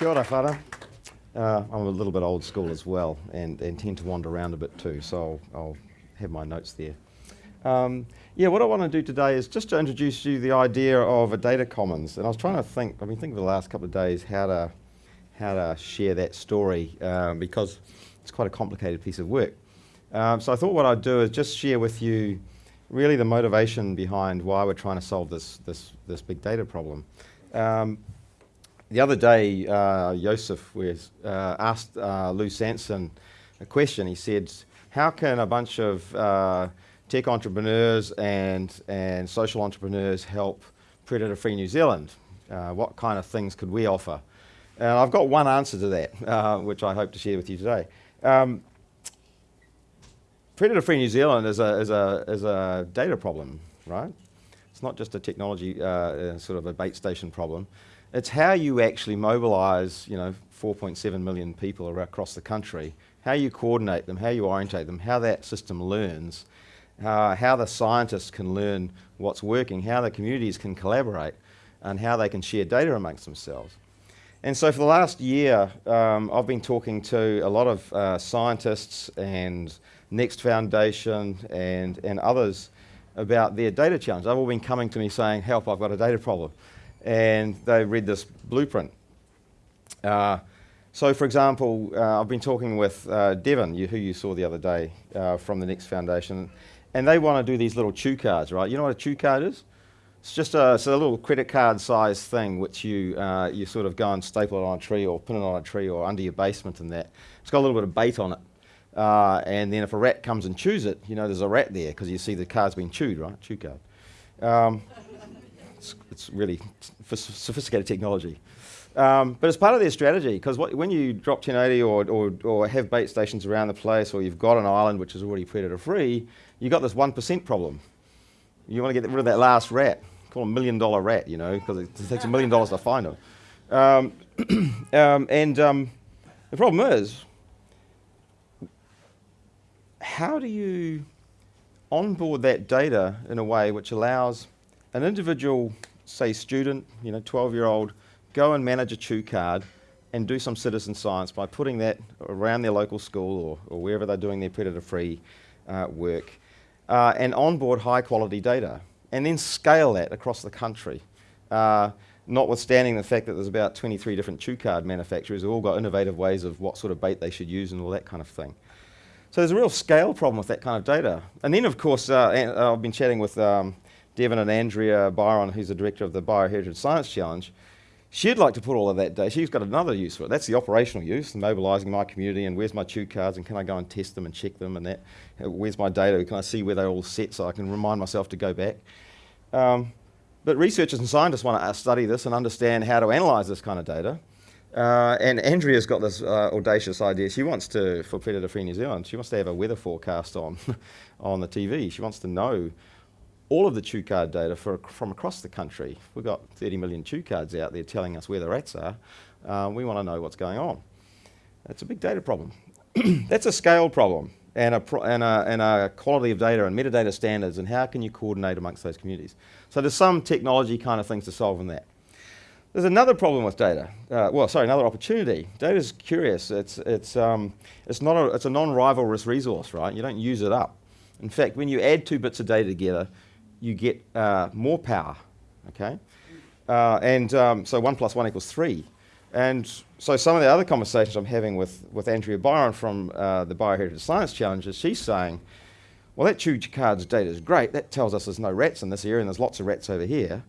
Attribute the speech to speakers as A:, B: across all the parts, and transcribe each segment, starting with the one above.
A: Kia ora, whara. Uh, I'm a little bit old school as well and, and tend to wander around a bit too, so I'll, I'll have my notes there. Um, yeah, what I want to do today is just to introduce you the idea of a data commons. And I was trying to think, I mean, think for the last couple of days how to, how to share that story um, because it's quite a complicated piece of work. Um, so I thought what I'd do is just share with you really the motivation behind why we're trying to solve this, this, this big data problem. The other day, uh, Joseph was, uh, asked uh, Lou Sanson a question. He said, how can a bunch of uh, tech entrepreneurs and, and social entrepreneurs help predator-free New Zealand? Uh, what kind of things could we offer? And I've got one answer to that, uh, which I hope to share with you today. Um, predator-free New Zealand is a, is, a, is a data problem, right? It's not just a technology, uh, sort of a bait station problem. It's how you actually mobilise, you know, 4.7 million people across the country, how you coordinate them, how you orientate them, how that system learns, uh, how the scientists can learn what's working, how the communities can collaborate, and how they can share data amongst themselves. And so for the last year, um, I've been talking to a lot of uh, scientists and Next Foundation and, and others about their data challenge. They've all been coming to me saying, help, I've got a data problem and they read this blueprint. Uh, so for example, uh, I've been talking with uh, Devon, you, who you saw the other day uh, from the Next Foundation, and they want to do these little chew cards, right? You know what a chew card is? It's just a, it's a little credit card size thing which you, uh, you sort of go and staple it on a tree or pin it on a tree or under your basement and that. It's got a little bit of bait on it. Uh, and then if a rat comes and chews it, you know there's a rat there because you see the card's been chewed, right? Chew card. Um, it's, it's really sophisticated technology. Um, but it's part of their strategy because when you drop 1080 or, or, or, have bait stations around the place or you've got an island which is already predator free, you've got this 1% problem. You want to get rid of that last rat, call a million dollar rat, you know, because it takes a million dollars to find them. Um, um, and um, the problem is, how do you onboard that data in a way which allows an individual, say student, you know, 12 year old, go and manage a chew card and do some citizen science by putting that around their local school or, or wherever they're doing their predator-free uh, work uh, and onboard high quality data and then scale that across the country. Uh, notwithstanding the fact that there's about 23 different chew card manufacturers who all got innovative ways of what sort of bait they should use and all that kind of thing. So there's a real scale problem with that kind of data. And then of course, uh, uh, I've been chatting with um, Devon and Andrea Byrom, who's the director of the Bioheritage Science Challenge, she'd like to put all of that data. She's got another use for it. That's the operational use, mobilising my community and where's my chew cards and can I go and test them and check them and that. Where's my data? Can I see where they're all set so I can remind myself to go back? Um, but researchers and scientists want to study this and understand how to analyse this kind of data. Uh, and Andrea's got this uh, audacious idea. She wants to, for Predator Free New Zealand, she wants to have a weather forecast on, on the TV. She wants to know all of the chew card data for, from across the country. We've got 30 million chew cards out there telling us where the rats are. Uh, we want to know what's going on. That's a big data problem. That's a scale problem and a, and, a, and a quality of data and metadata standards and how can you coordinate amongst those communities. So there's some technology kind of things to solve in that. There's another problem with data. Uh, well, sorry, another opportunity. Data is curious. It's, it's, um, it's, not a, it's a non-rivalrous resource, right? You don't use it up. In fact, when you add two bits of data together, you get uh, more power, okay? Uh, and um, so one plus one equals three. And so some of the other conversations I'm having with, with Andrea Byrom from uh, the Bioheritage Science Challenge is she's saying, well, that chew cards data is great. That tells us there's no rats in this area and there's lots of rats over here.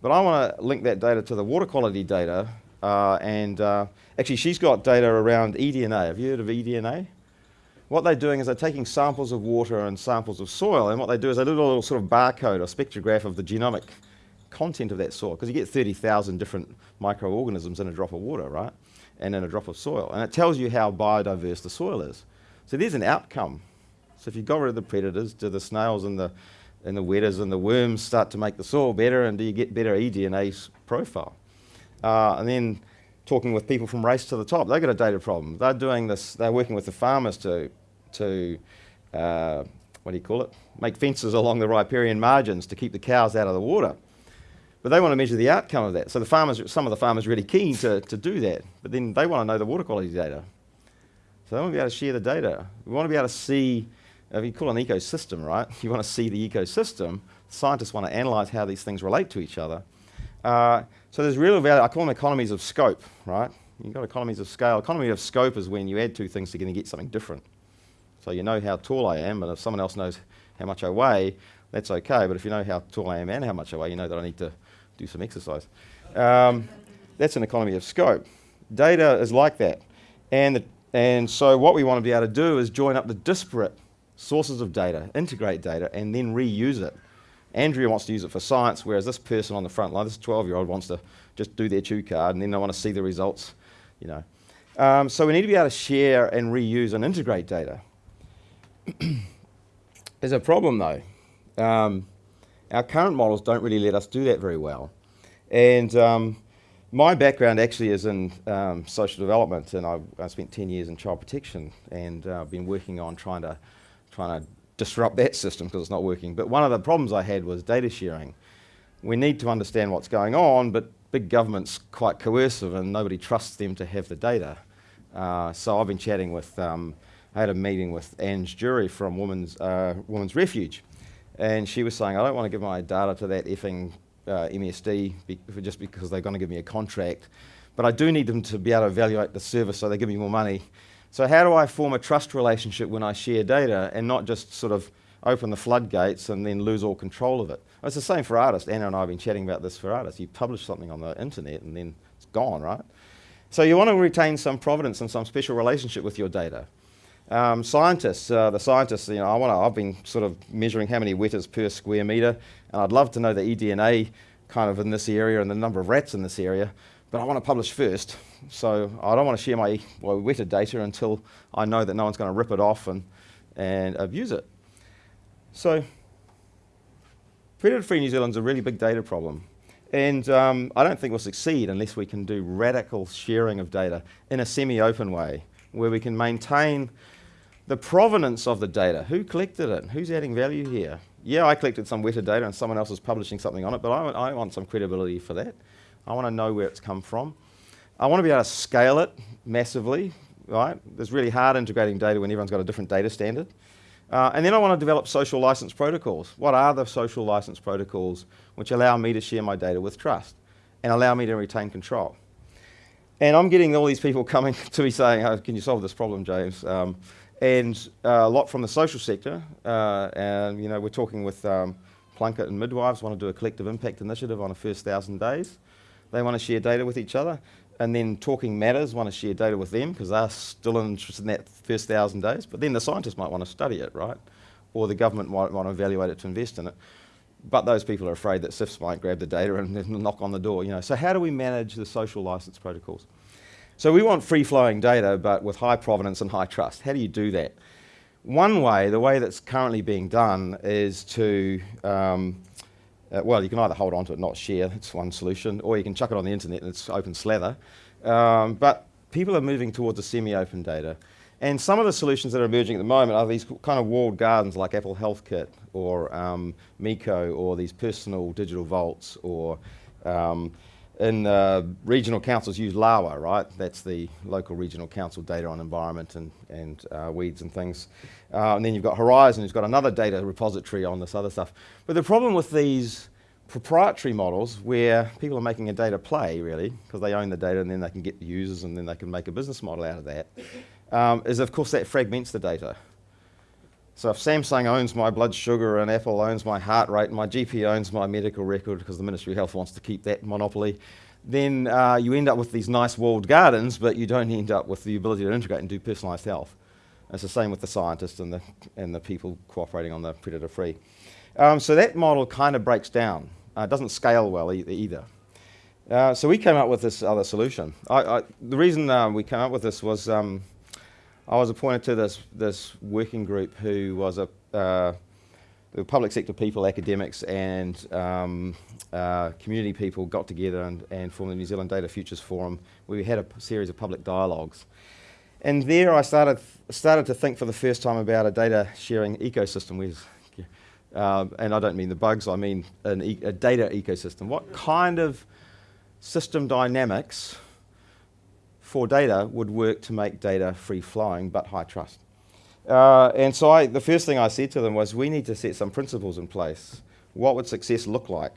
A: But I want to link that data to the water quality data. Uh, and uh, actually, she's got data around eDNA. Have you heard of eDNA? what they're doing is they're taking samples of water and samples of soil, and what they do is they do a little sort of barcode or spectrograph of the genomic content of that soil, because you get 30,000 different microorganisms in a drop of water, right? And in a drop of soil. And it tells you how biodiverse the soil is. So there's an outcome. So if you got rid of the predators, do the snails and the, and the wetas and the worms start to make the soil better, and do you get better eDNA profile? Uh, and then talking with people from Race to the Top. They've got a data problem. They're doing this, they're working with the farmers to, to uh, what do you call it, make fences along the riparian margins to keep the cows out of the water. But they want to measure the outcome of that. So the farmers, some of the farmers are really keen to, to do that, but then they want to know the water quality data. So they want to be able to share the data. We want to be able to see, if you call an ecosystem, right? You want to see the ecosystem. Scientists want to analyze how these things relate to each other. Uh, so there's real value, I call them economies of scope, right? You've got economies of scale. Economy of scope is when you add two things together and get something different. So you know how tall I am, and if someone else knows how much I weigh, that's okay. But if you know how tall I am and how much I weigh, you know that I need to do some exercise. Um, that's an economy of scope. Data is like that. And, the, and so what we want to be able to do is join up the disparate sources of data, integrate data, and then reuse it. Andrea wants to use it for science, whereas this person on the front line, this 12-year-old, wants to just do their chew card, and then they want to see the results, you know. Um, so we need to be able to share and reuse and integrate data. There's a problem, though. Um, our current models don't really let us do that very well. And um, my background actually is in um, social development, and I, I, spent 10 years in child protection, and uh, I've been working on trying to, trying to disrupt that system because it's not working. But one of the problems I had was data sharing. We need to understand what's going on, but big government's quite coercive and nobody trusts them to have the data. Uh, so I've been chatting with, um, I had a meeting with Ang Jury from Women's, uh, Women's Refuge, and she was saying, I don't want to give my data to that effing uh, MSD be just because they're going to give me a contract, but I do need them to be able to evaluate the service so they give me more money. So how do I form a trust relationship when I share data and not just sort of open the floodgates and then lose all control of it? It's the same for artists. Anna and I have been chatting about this for artists. You publish something on the internet and then it's gone, right? So you want to retain some providence and some special relationship with your data. Um, scientists, uh, the scientists, you know, I want to, I've been sort of measuring how many wetas per square metre, and I'd love to know the eDNA kind of in this area and the number of rats in this area, but I want to publish first. So I don't want to share my, weta data until I know that no one's going to rip it off and, and abuse it. So predator-free New Zealand's a really big data problem. And um, I don't think we'll succeed unless we can do radical sharing of data in a semi-open way, where we can maintain the provenance of the data. Who collected it? Who's adding value here? Yeah, I collected some weta data and someone else is publishing something on it, but I, I want some credibility for that. I want to know where it's come from. I want to be able to scale it massively, right? It's really hard integrating data when everyone's got a different data standard. Uh, and then I want to develop social license protocols. What are the social license protocols which allow me to share my data with trust and allow me to retain control? And I'm getting all these people coming to me saying, oh, can you solve this problem, James? Um, and uh, a lot from the social sector. Uh, and, you know, we're talking with um, Plunket and Midwives, want to do a collective impact initiative on the first thousand days. They want to share data with each other. And then Talking Matters want to share data with them because they're still interested in that first thousand days. But then the scientists might want to study it, right? Or the government might want to evaluate it to invest in it. But those people are afraid that CYFS might grab the data and knock on the door. You know. So how do we manage the social license protocols? So we want free-flowing data, but with high provenance and high trust. How do you do that? One way, the way that's currently being done, is to um, uh, well, you can either hold on to it, not share, that's one solution, or you can chuck it on the internet and it's open slather. Um, but people are moving towards a semi-open data. And some of the solutions that are emerging at the moment are these kind of walled gardens like Apple Health Kit or um, Meeco or these personal digital vaults or um, in uh, regional councils use LAWA, right? That's the local regional council data on environment and, and uh, weeds and things. Uh, and then you've got Horizon, who's got another data repository on this other stuff. But the problem with these proprietary models where people are making a data play, really, because they own the data and then they can get the users and then they can make a business model out of that, um, is of course that fragments the data. So if Samsung owns my blood sugar and Apple owns my heart rate and my GP owns my medical record because the Ministry of Health wants to keep that monopoly, then uh, you end up with these nice walled gardens, but you don't end up with the ability to integrate and do personalised health. It's the same with the scientists and the, and the people cooperating on the predator-free. Um, so that model kind of breaks down. Uh, it doesn't scale well e either. Uh, so we came up with this other solution. I, I, the reason uh, we came up with this was um, I was appointed to this, this working group who was a uh, public sector people, academics and um, uh, community people got together and, and formed the New Zealand Data Futures Forum we had a series of public dialogues. And there I started, started to think for the first time about a data sharing ecosystem. Where's Um, and I don't mean the bugs, I mean an e a data ecosystem. What kind of system dynamics for data would work to make data free flowing but high trust? Uh, and so I, the first thing I said to them was, we need to set some principles in place. What would success look like?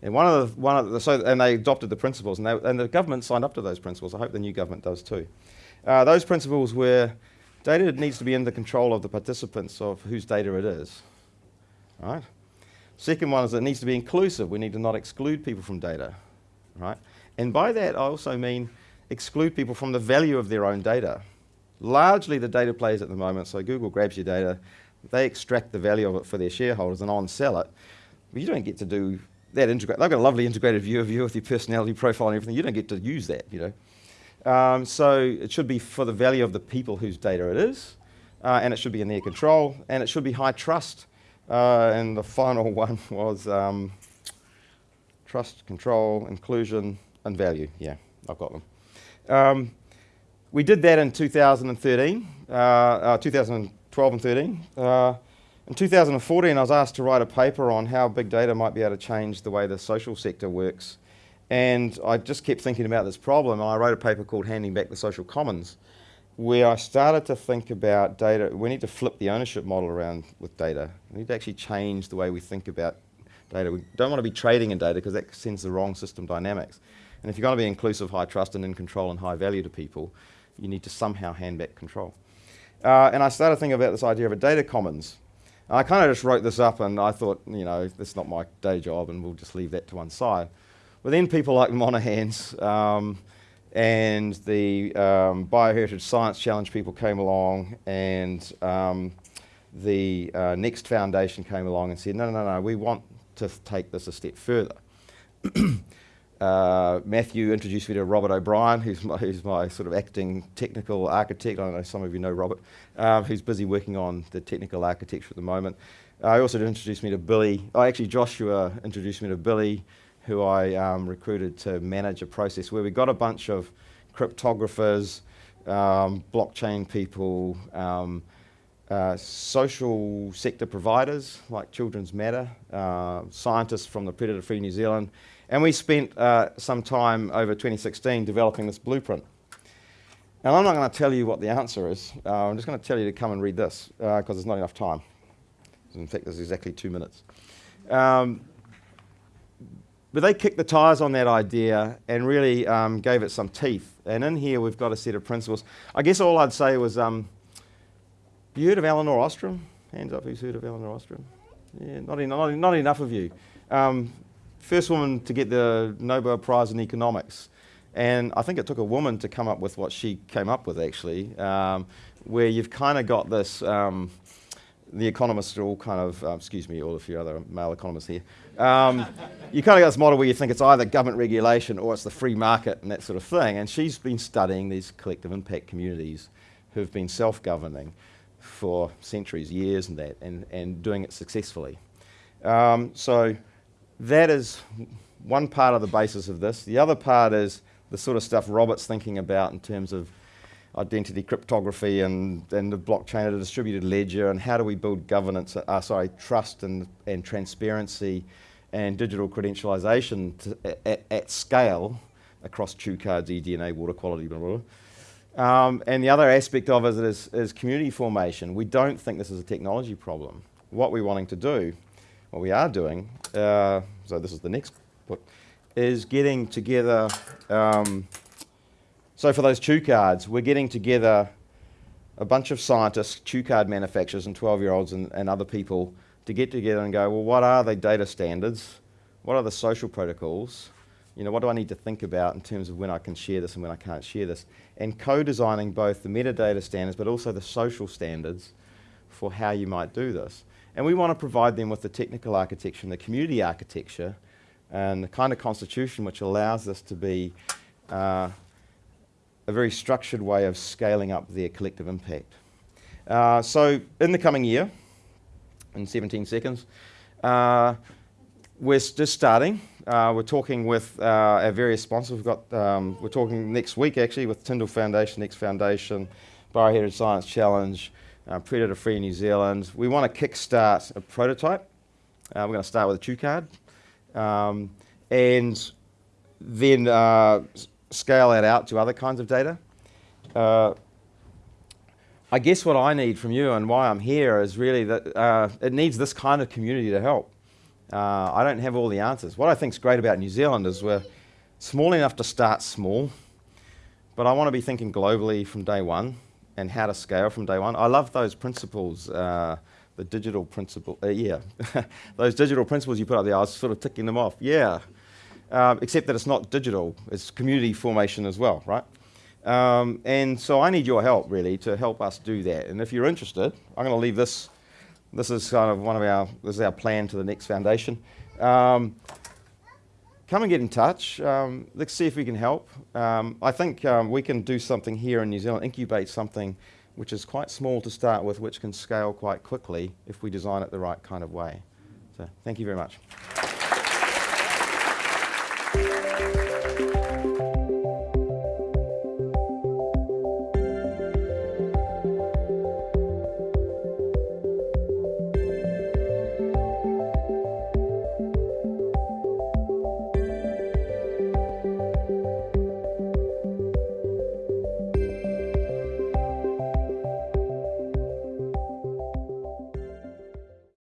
A: And one of the, one of the, so, and they adopted the principles, and, they, and the government signed up to those principles. I hope the new government does too. Uh, those principles were data needs to be in the control of the participants of whose data it is. Right? Second one is it needs to be inclusive. We need to not exclude people from data. Right? And by that, I also mean exclude people from the value of their own data. Largely the data players at the moment, so Google grabs your data, they extract the value of it for their shareholders and on-sell it. But you don't get to do that integrate. They've got a lovely integrated view of you with your personality profile and everything. You don't get to use that, you know. Um, so it should be for the value of the people whose data it is, uh, and it should be in their control, and it should be high trust. Uh, and the final one was um, trust, control, inclusion, and value. Yeah, I've got them. Um, we did that in 2013, uh, uh 2012 and 13. Uh, in 2014, I was asked to write a paper on how big data might be able to change the way the social sector works. And I just kept thinking about this problem. I wrote a paper called Handing Back the Social Commons, where I started to think about data. We need to flip the ownership model around with data. We need to actually change the way we think about data. We don't want to be trading in data because that sends the wrong system dynamics. And if you're going to be inclusive, high trust, and in control and high value to people, you need to somehow hand back control. Uh, and I started thinking about this idea of a data commons. I kind of just wrote this up and I thought, you know, this is not my day job and we'll just leave that to one side. But then people like Monaghan's um, and the um, Bioheritage Science Challenge people came along and um, the uh, Next Foundation came along and said, no, no, no, we want to take this a step further. Uh, Matthew introduced me to Robert O'Brien, who's my, who's my, sort of acting technical architect. I know some of you know Robert, uh, who's busy working on the technical architecture at the moment. Uh, he also introduced me to Billy. Oh, actually, Joshua introduced me to Billy, who I um, recruited to manage a process where we got a bunch of cryptographers, um, blockchain people, um, uh, social sector providers like Children's Matter, uh, scientists from the Predator Free New Zealand, and we spent uh, some time over 2016 developing this blueprint. Now, I'm not going to tell you what the answer is. Uh, I'm just going to tell you to come and read this because uh, there's not enough time. In fact, there's exactly two minutes. Um, but they kicked the tires on that idea and really um, gave it some teeth. And in here, we've got a set of principles. I guess all I'd say was, um, you heard of Elinor Ostrom? Hands up who's heard of Elinor Ostrom? Yeah, not, en not, not enough of you. Um, first woman to get the Nobel Prize in economics. And I think it took a woman to come up with what she came up with, actually, um, where you've kind of got this. Um, the economists are all kind of, uh, excuse me, all of you other male economists here. Um, you kind of got this model where you think it's either government regulation or it's the free market and that sort of thing. And she's been studying these collective impact communities who've been self governing for centuries, years, and that, and, and doing it successfully. Um, so that is one part of the basis of this. The other part is the sort of stuff Robert's thinking about in terms of identity cryptography and, and the blockchain a distributed ledger and how do we build governance, uh, sorry, trust and, and transparency and digital credentialization to, at, at, scale across two chew cards, eDNA, water quality, blah, blah, blah. Um, and the other aspect of it is, is community formation. We don't think this is a technology problem. What we're wanting to do what we are doing, uh, so this is the next book, is getting together, um, so for those chew cards, we're getting together a bunch of scientists, chew card manufacturers and 12-year-olds and, and other people to get together and go, well, what are the data standards? What are the social protocols? You know, what do I need to think about in terms of when I can share this and when I can't share this? And co-designing both the metadata standards but also the social standards for how you might do this. And we want to provide them with the technical architecture and the community architecture and the kind of constitution which allows us to be uh, a very structured way of scaling up their collective impact. Uh, so in the coming year, in 17 seconds, uh, we're just starting. Uh, we're talking with uh, our various sponsors. We've got, um, we're talking next week actually with Tindall Foundation, Next Foundation, Bioheritage Science Challenge, uh, Predator Free New Zealand. We want to kickstart a prototype Uh, we're going to start with a chew card. Um, and then uh, scale that out to other kinds of data. Uh, I guess what I need from you and why I'm here is really that uh, it needs this kind of community to help. Uh, I don't have all the answers. What I think is great about New Zealand is we're small enough to start small, but I want to be thinking globally from day one and how to scale from day one. I love those principles, uh, the digital principle, uh, yeah, those digital principles you put up there. I was sort of ticking them off, yeah. Um, except that it's not digital; it's community formation as well, right? Um, and so I need your help really to help us do that. And if you're interested, I'm going to leave this. This is kind of one of our. This is our plan to the next foundation. Um, come and get in touch. Um, let's see if we can help. Um, I think um, we can do something here in New Zealand, incubate something which is quite small to start with, which can scale quite quickly if we design it the right kind of way. So thank you very much.